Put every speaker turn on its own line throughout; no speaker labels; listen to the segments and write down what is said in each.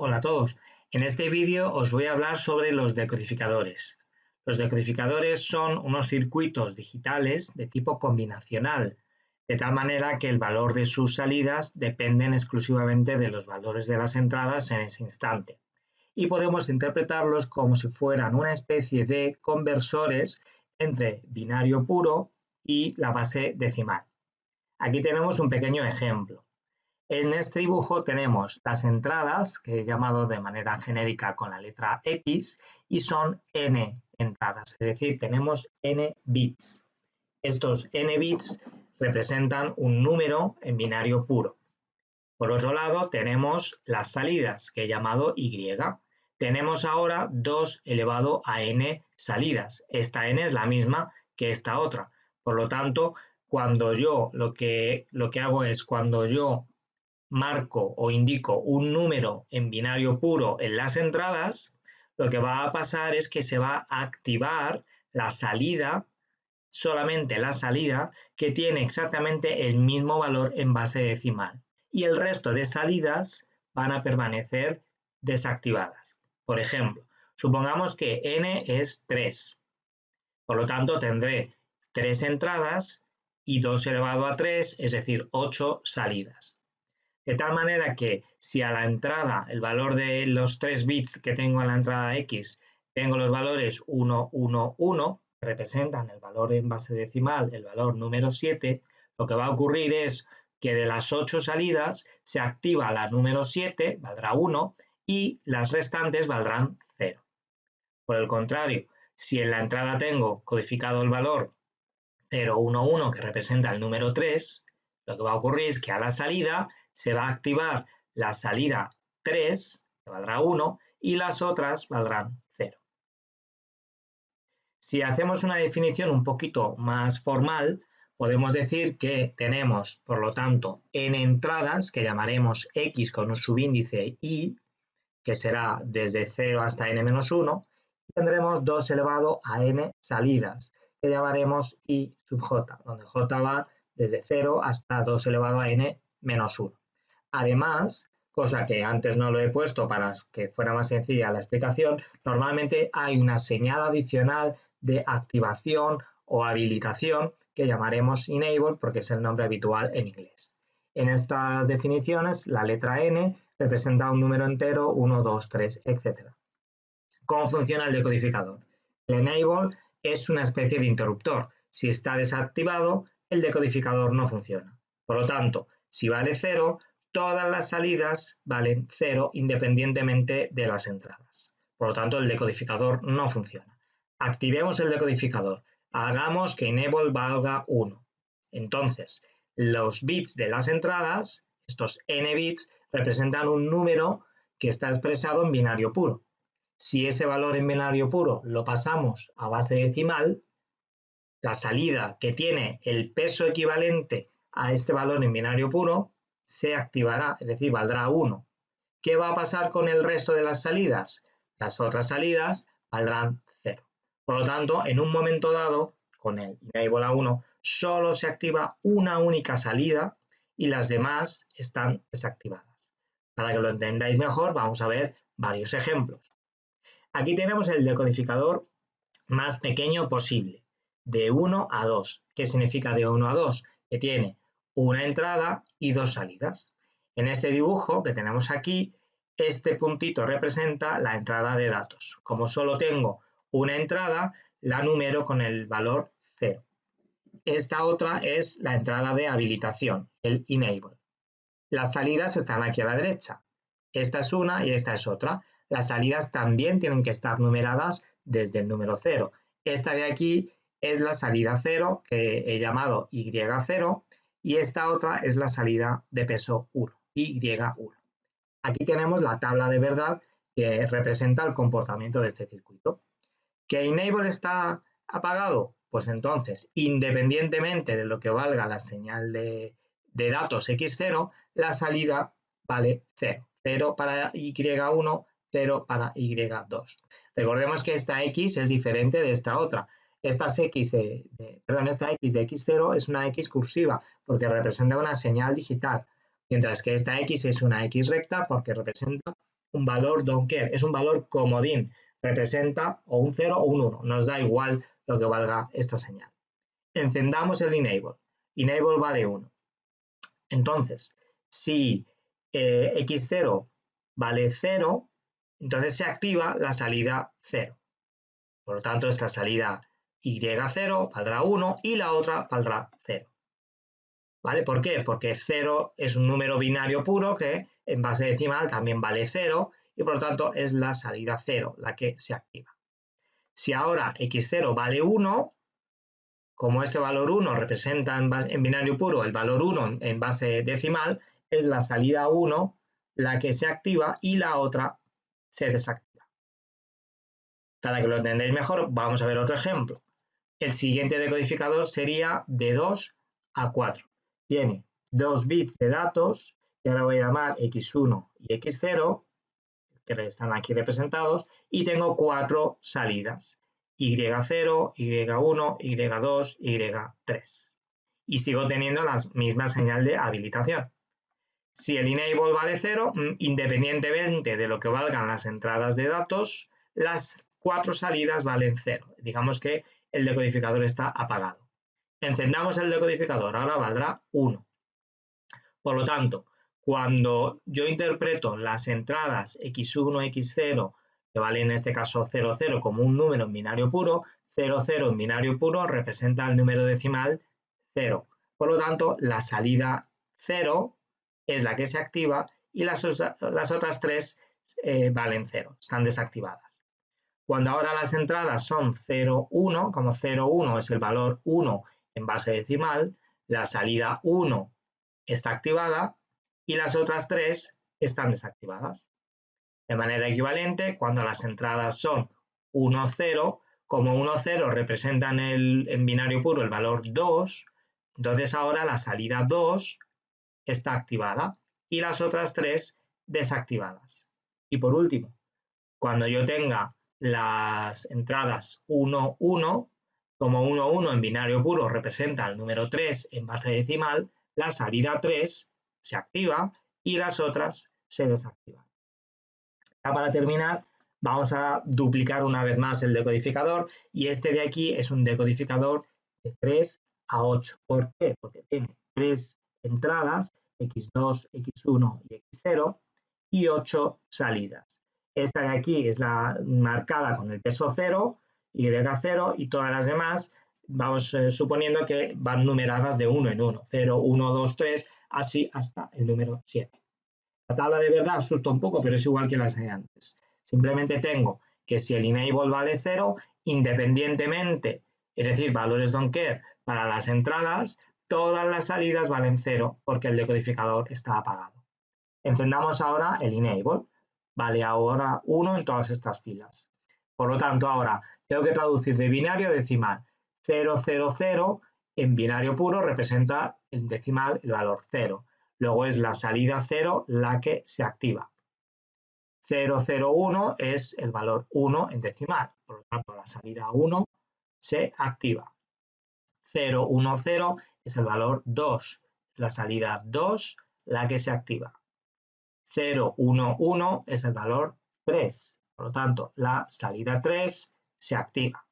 Hola a todos. En este vídeo os voy a hablar sobre los decodificadores. Los decodificadores son unos circuitos digitales de tipo combinacional, de tal manera que el valor de sus salidas dependen exclusivamente de los valores de las entradas en ese instante. Y podemos interpretarlos como si fueran una especie de conversores entre binario puro y la base decimal. Aquí tenemos un pequeño ejemplo. En este dibujo tenemos las entradas, que he llamado de manera genérica con la letra X, y son n entradas, es decir, tenemos n bits. Estos n bits representan un número en binario puro. Por otro lado, tenemos las salidas, que he llamado Y. Tenemos ahora 2 elevado a n salidas. Esta n es la misma que esta otra. Por lo tanto, cuando yo lo que, lo que hago es cuando yo marco o indico un número en binario puro en las entradas, lo que va a pasar es que se va a activar la salida, solamente la salida, que tiene exactamente el mismo valor en base decimal. Y el resto de salidas van a permanecer desactivadas. Por ejemplo, supongamos que n es 3. Por lo tanto, tendré 3 entradas y 2 elevado a 3, es decir, 8 salidas. De tal manera que si a la entrada, el valor de los 3 bits que tengo en la entrada X, tengo los valores 1, 1, 1, que representan el valor en base decimal, el valor número 7, lo que va a ocurrir es que de las 8 salidas se activa la número 7, valdrá 1, y las restantes valdrán 0. Por el contrario, si en la entrada tengo codificado el valor 0, 1, 1, que representa el número 3, lo que va a ocurrir es que a la salida se va a activar la salida 3, que valdrá 1, y las otras valdrán 0. Si hacemos una definición un poquito más formal, podemos decir que tenemos, por lo tanto, n entradas, que llamaremos x con un subíndice y, que será desde 0 hasta n-1, y tendremos 2 elevado a n salidas, que llamaremos i sub j, donde j va desde 0 hasta 2 elevado a n menos 1. Además, cosa que antes no lo he puesto para que fuera más sencilla la explicación, normalmente hay una señal adicional de activación o habilitación que llamaremos enable porque es el nombre habitual en inglés. En estas definiciones, la letra n representa un número entero, 1, 2, 3, etc. ¿Cómo funciona el decodificador? El enable es una especie de interruptor. Si está desactivado, el decodificador no funciona. Por lo tanto, si vale 0, todas las salidas valen 0 independientemente de las entradas. Por lo tanto, el decodificador no funciona. Activemos el decodificador. Hagamos que enable valga 1. Entonces, los bits de las entradas, estos n bits, representan un número que está expresado en binario puro. Si ese valor en binario puro lo pasamos a base decimal, la salida que tiene el peso equivalente a este valor en binario puro se activará, es decir, valdrá 1. ¿Qué va a pasar con el resto de las salidas? Las otras salidas valdrán 0. Por lo tanto, en un momento dado, con el enable a 1, solo se activa una única salida y las demás están desactivadas. Para que lo entendáis mejor, vamos a ver varios ejemplos. Aquí tenemos el decodificador más pequeño posible, de 1 a 2. ¿Qué significa de 1 a 2? Que tiene una entrada y dos salidas. En este dibujo que tenemos aquí, este puntito representa la entrada de datos. Como solo tengo una entrada, la numero con el valor 0. Esta otra es la entrada de habilitación, el enable. Las salidas están aquí a la derecha. Esta es una y esta es otra. Las salidas también tienen que estar numeradas desde el número 0. Esta de aquí es la salida 0 que he llamado Y0 y esta otra es la salida de peso 1, Y1. Aquí tenemos la tabla de verdad que representa el comportamiento de este circuito. ¿Que enable está apagado? Pues entonces, independientemente de lo que valga la señal de, de datos X0, la salida vale 0. 0 para Y1, 0 para Y2. Recordemos que esta X es diferente de esta otra. Esta X de, perdón, esta X de X0 es una X cursiva porque representa una señal digital, mientras que esta X es una X recta porque representa un valor don't care, es un valor comodín, representa o un 0 o un 1, nos da igual lo que valga esta señal. Encendamos el enable, enable vale 1. Entonces, si eh, x0 vale 0, entonces se activa la salida 0. Por lo tanto, esta salida y0 valdrá 1 y la otra valdrá 0. ¿Vale? ¿Por qué? Porque 0 es un número binario puro que en base decimal también vale 0 y por lo tanto es la salida 0 la que se activa. Si ahora x0 vale 1, como este valor 1 representa en, binario puro el valor 1 en base decimal, es la salida 1 la que se activa y la otra se desactiva. Para que lo entendáis mejor, vamos a ver otro ejemplo. El siguiente decodificador sería de 2 a 4. Tiene dos bits de datos, que ahora voy a llamar x1 y x0, que están aquí representados, y tengo cuatro salidas, y0, y1, y2, y3. Y sigo teniendo la misma señal de habilitación. Si el enable vale 0, mm, independientemente de lo que valgan las entradas de datos, las cuatro salidas valen 0. Digamos que el decodificador está apagado. Encendamos el decodificador, ahora valdrá 1. Por lo tanto, cuando yo interpreto las entradas x1, x0, que vale en este caso 00 como un número en binario puro, 00 en binario puro representa el número decimal 0. Por lo tanto, la salida 0 es la que se activa y las, otras tres eh, valen 0, están desactivadas. Cuando ahora las entradas son 0, 1, como 0, 1 es el valor 1 en base decimal, la salida 1 está activada y las otras 3 están desactivadas. De manera equivalente, cuando las entradas son 1, 0, como 1, 0 representan en binario puro el valor 2, entonces ahora la salida 2 está activada y las otras 3 desactivadas. Y por último, cuando yo tenga las entradas 1, 1, como 1, 1 en binario puro representa el número 3 en base decimal, la salida 3 se activa y las otras se desactivan. Ya para terminar, vamos a duplicar una vez más el decodificador y este de aquí es un decodificador de 3 a 8. ¿Por qué? Porque tiene 3 entradas, x2, x1 y x0, y 8 salidas. Esta de aquí es la marcada con el peso 0, Y0 y todas las demás vamos eh, suponiendo que van numeradas de 1 en 1, 0, 1, 2, 3, así hasta el número 7. La tabla de verdad asusta un poco, pero es igual que las de antes. Simplemente tengo que si el enable vale 0, independientemente, es decir, valores don't care para las entradas, todas las salidas valen 0 porque el decodificador está apagado. Encendamos ahora el enable vale ahora 1 en todas estas filas. Por lo tanto, ahora tengo que traducir de binario a decimal. 0, 0, 0 en binario puro representa el decimal el valor 0. Luego es la salida 0 la que se activa. 0, 0, 1 es el valor 1 en decimal. Por lo tanto, la salida 1 se activa. 0, 1, 0 es el valor 2. La salida 2 la que se activa. 0, 1, 1 es el valor 3. Por lo tanto, la salida 3 se activa.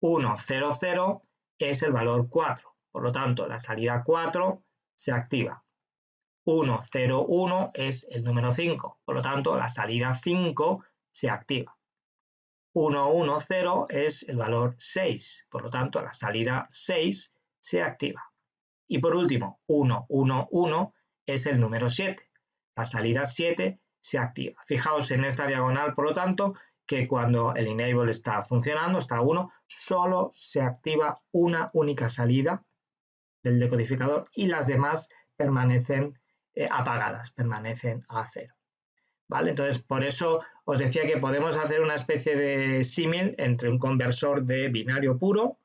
1, 0, 0 es el valor 4. Por lo tanto, la salida 4 se activa. 1, 0, 1 es el número 5. Por lo tanto, la salida 5 se activa. 1, 1, 0 es el valor 6. Por lo tanto, la salida 6 se activa. Y por último, 1, 1, 1 es el número 7 la salida 7 se activa. Fijaos en esta diagonal, por lo tanto, que cuando el enable está funcionando, está 1, solo se activa una única salida del decodificador y las demás permanecen eh, apagadas, permanecen a cero. ¿Vale? Entonces, por eso os decía que podemos hacer una especie de símil entre un conversor de binario puro,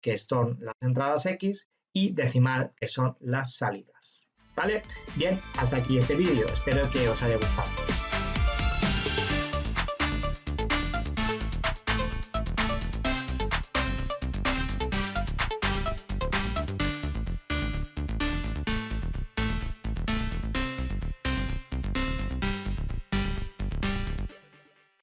que son las entradas X, y decimal, que son las salidas. ¿Vale? Bien, hasta aquí este vídeo. Espero que os haya gustado.